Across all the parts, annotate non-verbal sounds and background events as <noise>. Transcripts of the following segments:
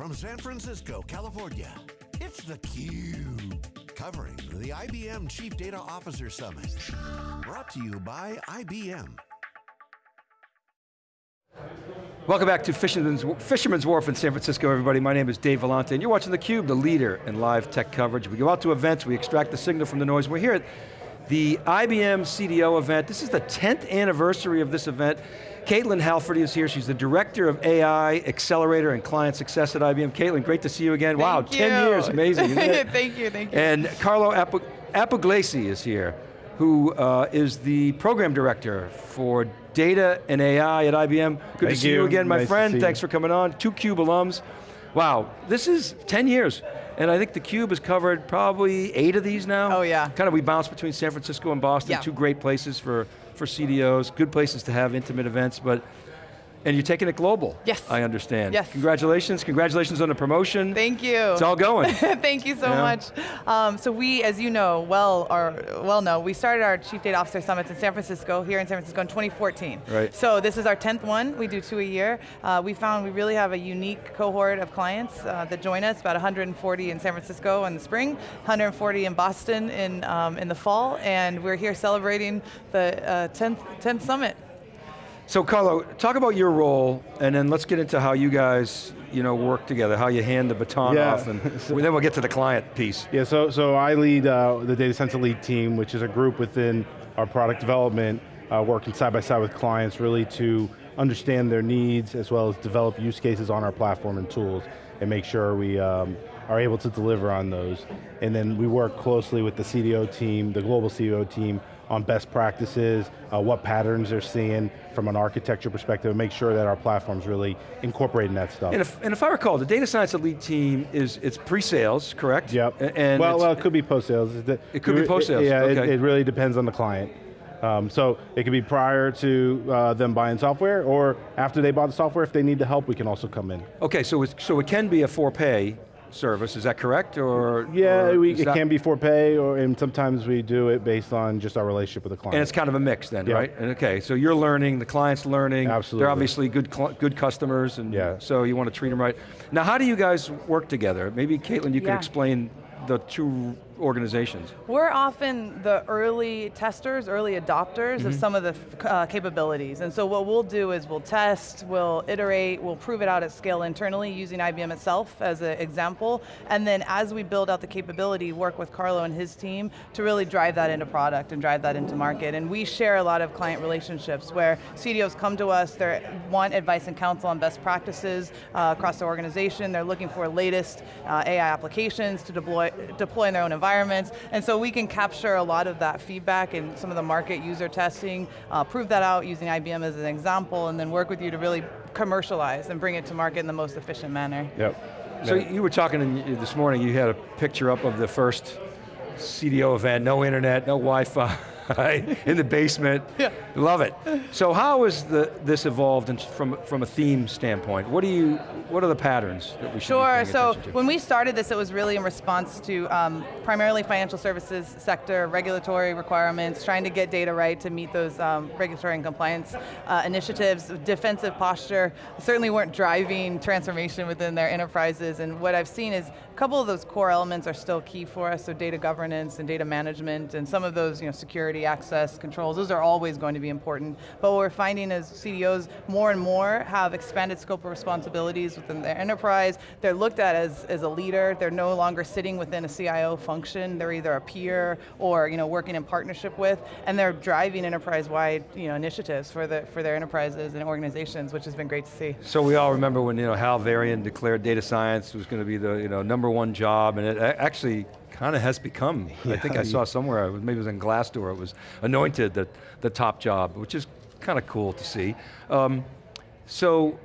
from San Francisco, California, it's theCUBE. Covering the IBM Chief Data Officer Summit. Brought to you by IBM. Welcome back to Fisherman's, Fisherman's Wharf in San Francisco, everybody. My name is Dave Vellante, and you're watching theCUBE, the leader in live tech coverage. We go out to events, we extract the signal from the noise. We're here at the IBM CDO event. This is the 10th anniversary of this event. Caitlin Halferty is here. She's the Director of AI, Accelerator, and Client Success at IBM. Caitlin, great to see you again. Thank wow, you. 10 years, amazing, <laughs> thank you, thank you. And Carlo Appugliese is here, who uh, is the Program Director for Data and AI at IBM. Good Thank to see you. you again, my Nice friend. Thanks for coming on. Two CUBE alums. Wow, this is 10 years. And I think the Cube has covered probably eight of these now. Oh, yeah. Kind of we bounce between San Francisco and Boston, Yeah. two great places for, for CDOs, good places to have intimate events, but, and you're taking it global. Yes. I understand. Yes. Congratulations, congratulations on the promotion. Thank you. It's all going. <laughs> Thank you so Yeah. much. Um, so we, as you know, well, or well know, we started our Chief Data Officer Summits in San Francisco, here in San Francisco in 2014. Right. So this is our 10th one, we do two a year. Uh, we found we really have a unique cohort of clients uh, that join us, about 140 in San Francisco in the spring, 140 in Boston in, um, in the fall, and we're here celebrating the uh, 10th, 10th summit. So Carlo, talk about your role, and then let's get into how you guys you know, work together, how you hand the baton Yeah. off, and <laughs> then we'll get to the client piece. Yeah, so, so I lead uh, the Data Science Elite team, which is a group within our product development, uh, working side by side with clients really to understand their needs as well as develop use cases on our platform and tools and make sure we um, are able to deliver on those. And then we work closely with the CDO team, the global CDO team, on best practices, uh, what patterns they're seeing from an architecture perspective, and make sure that our platform's really incorporating that stuff. And if, and if I recall, the data science elite team is, it's pre-sales, correct? Yep. And well, well, it could be post-sales. It It could be post-sales, Yeah, it- okay. it, really depends on the client. Um, so it could be prior to uh, them buying software, or after they bought the software, if they need the help, we can also come in. Okay, so, it's, so it can be a for-pay service, is that correct, or? Yeah, or we, it that- can be for pay, or and sometimes we do it based on just our relationship with the client. And it's kind of a mix then, Yeah. right? And okay, so you're learning, the client's learning. Absolutely. They're obviously good, good customers, and Yeah. so you want to treat them right. Now how do you guys work together? Maybe Caitlin, you can explain the two organizations. We're often the early testers, early adopters of some of the uh, capabilities. And so what we'll do is we'll test, we'll iterate, we'll prove it out at scale internally using IBM itself as an example. And then as we build out the capability, work with Carlo and his team to really drive that into product and drive that into market. And we share a lot of client relationships where CDOs come to us, they want advice and counsel on best practices uh, across the organization. They're looking for latest uh, AI applications to deploy, deploy in their own environments. And so we can capture a lot of that feedback in some of the market user testing, uh, prove that out using IBM as an example, and then work with you to really commercialize and bring it to market in the most efficient manner. Yep. So Yeah. you were talking in, this morning, you had a picture up of the first CDO event, no internet, no Wi-Fi, <laughs> in the basement. <laughs> Yeah. Love it. So how has the, this evolved in, from, from a theme standpoint? What do you, what are the patterns that we should be Sure, so to? when we started this, it was really in response to um, primarily financial services sector, regulatory requirements, trying to get data right to meet those um, regulatory and compliance uh, initiatives, defensive posture, certainly weren't driving transformation within their enterprises, and what I've seen is a couple of those core elements are still key for us, so data governance and data management, and some of those you know, security, access, controls, those are always going to be important, but what we're finding is CDOs more and more have expanded scope of responsibilities within their enterprise, they're looked at as, as a leader, they're no longer sitting within a CIO function, they're either a peer or you know, working in partnership with, and they're driving enterprise-wide you know, initiatives for, the, for their enterprises and organizations, which has been great to see. So we all remember when you know Hal Varian declared data science was going to be the you know number one job, and it actually kind of has become. I think I saw somewhere, was- maybe it was in Glassdoor, it was anointed the the top job, which is kind of cool to see. Um, so,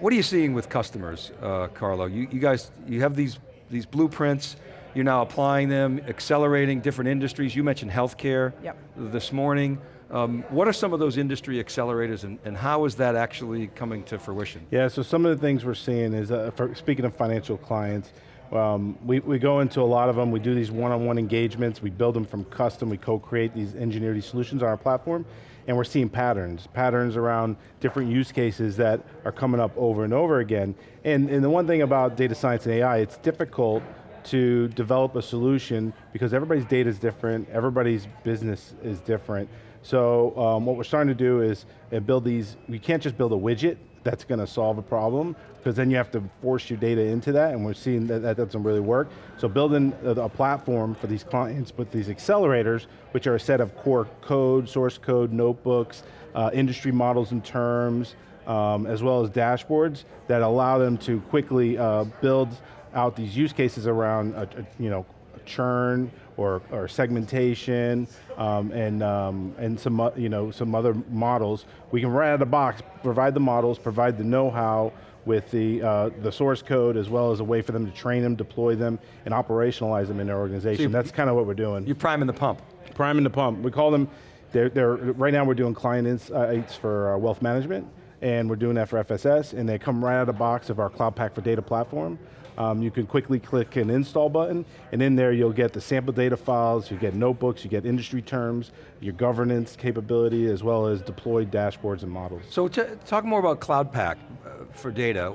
what are you seeing with customers, uh, Carlo? You, you guys, you have these these blueprints. You're now applying them, accelerating different industries. You mentioned healthcare Yep. this morning. Um, what are some of those industry accelerators and, and how is that actually coming to fruition? Yeah, so some of the things we're seeing is, uh, for, speaking of financial clients, um, we, we go into a lot of them, we do these one-on-one engagements, we build them from custom, we co-create these, engineer these solutions on our platform, and we're seeing patterns, patterns around different use cases that are coming up over and over again. And, and the one thing about data science and AI, it's difficult to develop a solution because everybody's data is different, everybody's business is different. So um, what we're starting to do is uh, build these, we can't just build a widget that's going to solve a problem, because then you have to force your data into that, and we're seeing that that doesn't really work. So building a, a platform for these clients with these accelerators, which are a set of core code, source code, notebooks, uh, industry models and terms, um, as well as dashboards that allow them to quickly uh, build out these use cases around a, a, you know, churn or, or segmentation um, and, um, and some, you know, some other models. We can right out of the box provide the models, provide the know-how with the, uh, the source code as well as a way for them to train them, deploy them, and operationalize them in their organization. So That's kind of what we're doing. You're priming the pump. Priming the pump. We call them, they're, they're, right now we're doing client insights for uh, wealth management, and we're doing that for FSS, and they come right out of the box of our Cloud Pak for Data platform. Um, you can quickly click an install button, and in there you'll get the sample data files, you get notebooks, you get industry terms, your governance capability, as well as deployed dashboards and models. So talk more about Cloud Pak uh, for data.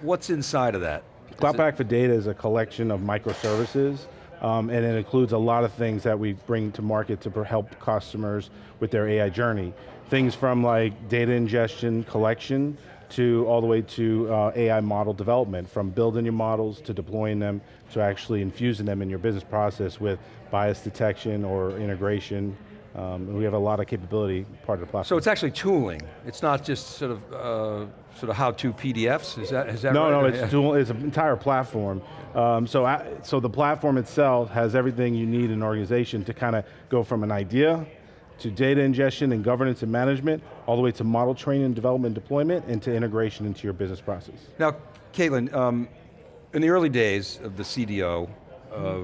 What's inside of that? Cloud Pak for data is a collection of microservices um, and it includes a lot of things that we bring to market to help customers with their AI journey. Things from like data ingestion, collection, to all the way to uh, AI model development, from building your models to deploying them to actually infusing them in your business process with bias detection or integration. Um, we have a lot of capability part of the platform. So it's actually tooling. It's not just sort of uh, sort of how-to PDFs. Is that is that no, right? No, it's tool, It's an entire platform. Um, so uh, so the platform itself has everything you need in an organization to kind of go from an idea to data ingestion and governance and management, all the way to model training, and development, deployment, and to integration into your business process. Now, Caitlin, um, in the early days of the CDO, uh,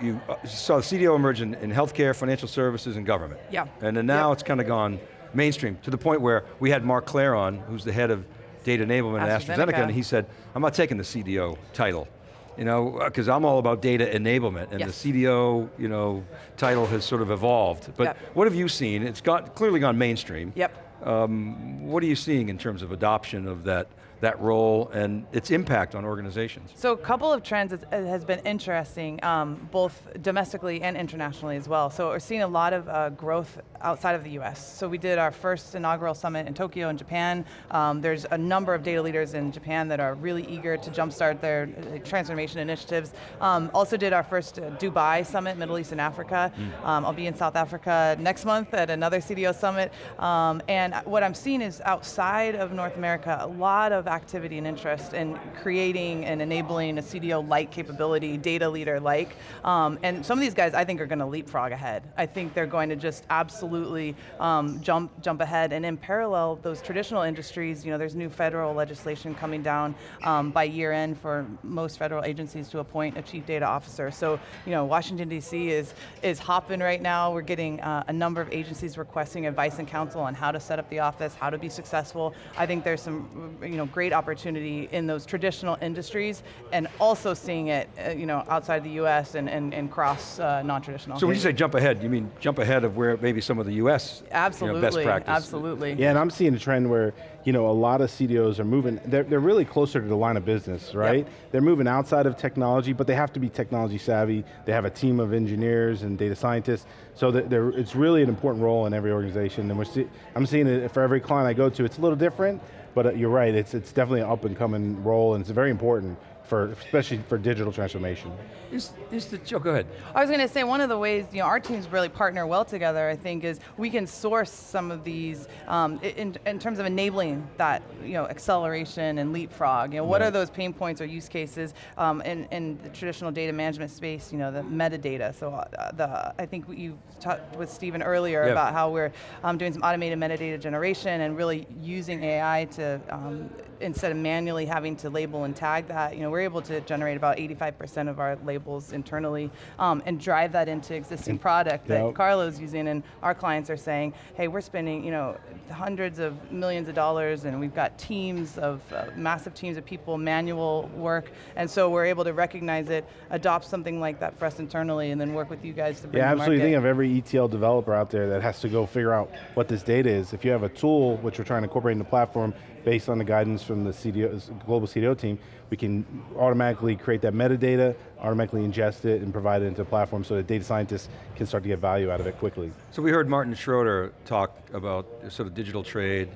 you uh, saw the CDO emerge in, in, healthcare, financial services, and government. Yeah. And then now yeah. it's kind of gone mainstream, to the point where we had Mark Clare on, who's the head of data enablement at AstraZeneca, and he said, I'm not taking the CDO title you know, because I'm all about data enablement, and yes. the CDO, you know, title has sort of evolved. But yep. what have you seen? It's got clearly gone mainstream. Yep. Um, what are you seeing in terms of adoption of that that role and its impact on organizations? So a couple of trends has been interesting, um, both domestically and internationally as well. So we're seeing a lot of uh, growth outside of the US. So we did our first inaugural summit in Tokyo in Japan. Um, there's a number of data leaders in Japan that are really eager to jumpstart their uh, transformation initiatives. Um, also did our first uh, Dubai summit, Middle East and Africa. Mm. Um, I'll be in South Africa next month at another CDO summit. Um, and what I'm seeing is outside of North America, a lot of activity and interest in creating and enabling a CDO-like capability, data leader-like. Um, and some of these guys I think are going to leapfrog ahead. I think they're going to just absolutely um, jump, jump ahead. And in parallel, those traditional industries, you know, there's new federal legislation coming down um, by year end for most federal agencies to appoint a chief data officer. So, you know, Washington DC is, is hopping right now. We're getting uh, a number of agencies requesting advice and counsel on how to set up the office, how to be successful. I think there's some, you know, great great opportunity in those traditional industries and also seeing it uh, you know, outside the US and, and, and cross uh, non-traditional. So when you say jump ahead, you mean jump ahead of where maybe some of the US absolutely, you know, best practice? Absolutely. Yeah, and I'm seeing a trend where you know, a lot of CDOs are moving, they're, they're really closer to the line of business, right? Yep. They're moving outside of technology, but they have to be technology savvy. They have a team of engineers and data scientists, so that it's really an important role in every organization. And we're see, I'm seeing it for every client I go to, it's a little different, but uh, you're right, it's, it's definitely an up and coming role and it's very important for, especially for digital transformation. Is, is the, oh, go ahead. I was going to say, one of the ways you know, our teams really partner well together, I think, is we can source some of these um, in, in terms of enabling that you know, acceleration and leapfrog. You know, what are those pain points or use cases um, in, in the traditional data management space, you know, the metadata. So uh, the, I think you talked with Stephen earlier about how we're um, doing some automated metadata generation and really using AI to um, instead of manually having to label and tag that, you know, we're able to generate about 85% of our labels internally um, and drive that into existing product that Yep. Carlo's using and our clients are saying, hey, we're spending, you know, hundreds of millions of dollars and we've got teams of, uh, massive teams of people, manual work, and so we're able to recognize it, adopt something like that for us internally, and then work with you guys to bring Yeah, absolutely. Think of every ETL developer out there that has to go figure out what this data is. If you have a tool, which we're trying to incorporate in the platform, based on the guidance from the CDO, global CDO team, we can automatically create that metadata, automatically ingest it, and provide it into the platform so that data scientists can start to get value out of it quickly. So we heard Martin Schroeter talk about sort of digital trade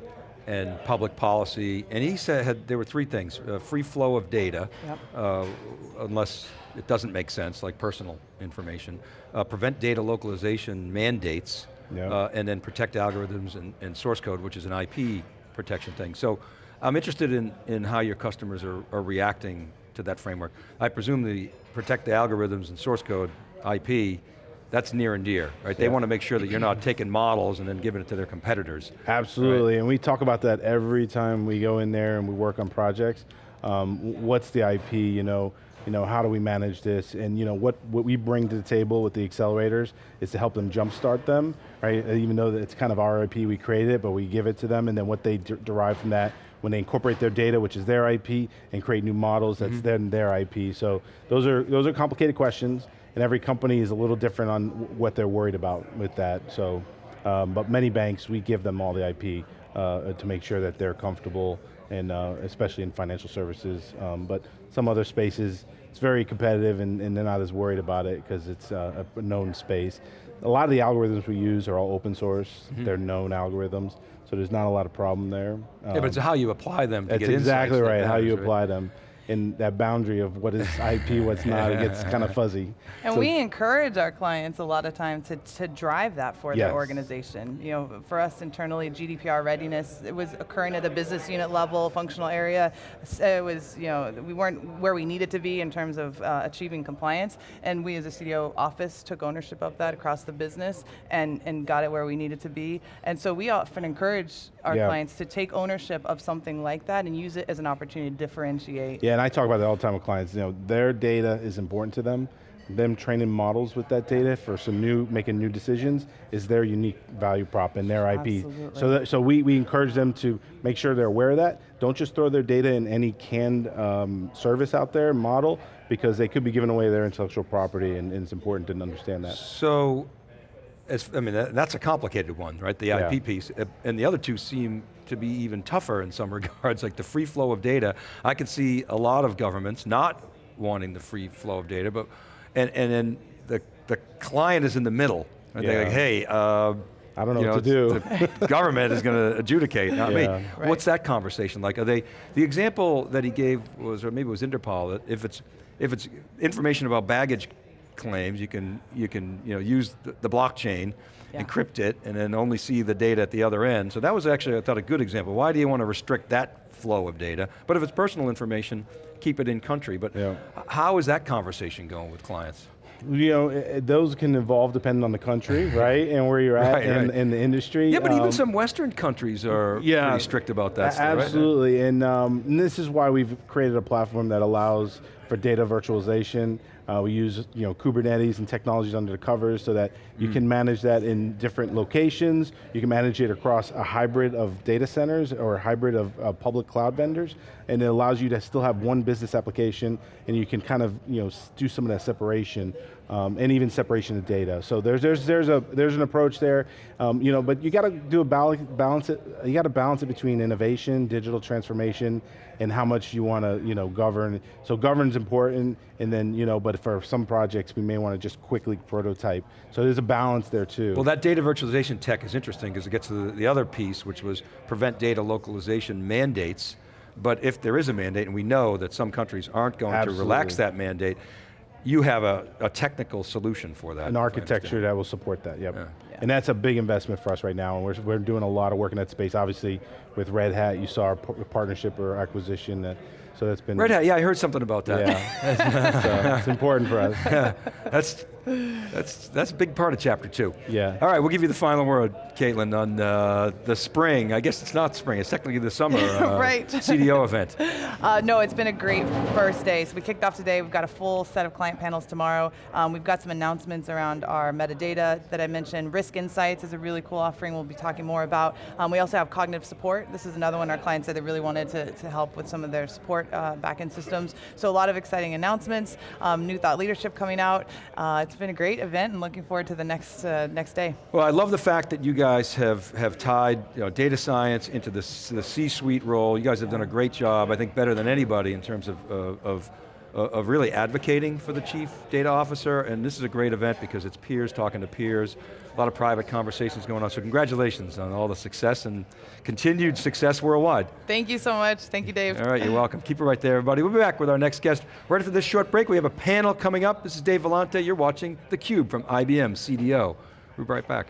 and public policy, and he said had, there were three things, uh, free flow of data, Yep. uh, unless it doesn't make sense, like personal information, uh, prevent data localization mandates, Yep. uh, and then protect algorithms and, and source code, which is an IP protection thing. So I'm interested in, in how your customers are, are reacting to that framework. I presume the protect the algorithms and source code, IP, that's near and dear, right? They Yeah. want to make sure that you're not taking models and then giving it to their competitors. Absolutely, and we talk about that every time we go in there and we work on projects. Um, what's the IP, you know, you know, how do we manage this? And you know, what, what we bring to the table with the accelerators is to help them jumpstart them, right? Even though that it's kind of our IP, we created it, but we give it to them, and then what they de- derive from that, when they incorporate their data, which is their IP, and create new models, that's then their IP. So those are, those are complicated questions, and every company is a little different on what they're worried about with that, so. Um, but many banks, we give them all the IP uh, to make sure that they're comfortable, and uh, especially in financial services. Um, but some other spaces, it's very competitive, and, and they're not as worried about it because it's uh, a known space. A lot of the algorithms we use are all open source. They're known algorithms, so there's not a lot of problem there. yeah, but it's how you apply them to That's exactly right, how you right? apply them. And that boundary of what is IP, what's not, it gets <laughs> kind of fuzzy. And So- we encourage our clients a lot of times to, to drive that for their Yes. organization. You know, for us internally, GDPR readiness, it was occurring at the business unit level, functional area. S- It was, you know, we weren't where we needed to be in terms of uh, achieving compliance. And we as a CDO office took ownership of that across the business and, and got it where we needed to be. And so we often encourage our Yeah. clients to take ownership of something like that and use it as an opportunity to differentiate. Yeah, and I talk about that all the time with clients. You know, their data is important to them. Them training models with that data for some new, making new decisions is their unique value prop and their IP. Absolutely. So, that, so we, we encourage them to make sure they're aware of that. Don't just throw their data in any canned um, service out there, model, because they could be giving away their intellectual property and, and it's important to understand that. So, as, I mean, that, that's a complicated one, right? The Yeah. IP piece, Uh, and the other two seem to be even tougher in some <laughs> regards, like the free flow of data. I could see a lot of governments not wanting the free flow of data, but, and, and then the, the client is in the middle. And They're like, hey, uh, I don't know you what to it's- The <laughs> government is going to adjudicate, not Yeah. me. Right. What's that conversation like? Are they, the example that he gave was, or maybe it was Interpol, that if it's, if it's information about baggage claims, you can, you can you know, use the, the blockchain, Yeah. encrypt it, and then only see the data at the other end. So that was actually, I thought, a good example. Why do you want to restrict that flow of data? But if it's personal information, keep it in country. But Yeah. how is that conversation going with clients? You know, those can evolve depending on the country, <laughs> right? And where you're at Right, in, right. in the industry. Yeah, but even Um, some Western countries are yeah, pretty strict about that a- stuff, right? Absolutely, and, um, and this is why we've created a platform that allows for data virtualization. Uh, we use you know Kubernetes and technologies under the covers so that you can manage that in different locations. You can manage it across a hybrid of data centers or a hybrid of uh, public cloud vendors, and it allows you to still have one business application, and you can kind of you know do some of that separation um, and even separation of data. So there's there's there's a there's an approach there, um, you know, but you got to do a balance balance it. You got to balance it between innovation, digital transformation, and how much you want to you know govern. So govern's important, and then you know, but for some projects we may want to just quickly prototype. So there's a balance there too. Well, that data virtualization tech is interesting because it gets to the, the other piece, which was prevent data localization mandates. But if there is a mandate, and we know that some countries aren't going to relax that mandate, you have a, a technical solution for that. an architecture that will support that, yep. Yeah. And that's a big investment for us right now, and we're, we're doing a lot of work in that space. Obviously, with Red Hat, you saw our partnership or acquisition, that, so that's been- Red Hat, yeah, I heard something about that. Yeah, <laughs> so it's important for us. <laughs> That's, That's, that's a big part of chapter two. Yeah. All right, we'll give you the final word, Caitlin, on uh, the spring. I guess it's not spring, it's technically the summer <laughs> uh, Right. CDO event. <laughs> Uh, no, it's been a great first day. So we kicked off today. We've got a full set of client panels tomorrow. Um, we've got some announcements around our metadata that I mentioned. Risk Insights is a really cool offering we'll be talking more about. Um, we also have cognitive support. This is another one our clients said they really wanted to, to help with some of their support uh, backend systems. So a lot of exciting announcements, um, new thought leadership coming out. Uh, it's been a great event and looking forward to the next, uh, next day. Well, I love the fact that you guys have, have tied you know, data science into the, the C-suite role. You guys have done a great job, I think better than anybody in terms of, uh, of, of really advocating for the chief data officer, and this is a great event because it's peers talking to peers, a lot of private conversations going on, so congratulations on all the success and continued success worldwide. Thank you so much. Thank you, Dave. All right, you're welcome. Keep it right there, everybody. We'll be back with our next guest. Right after this short break, we have a panel coming up. This is Dave Vellante. You're watching theCUBE from IBM CDO. We'll be right back.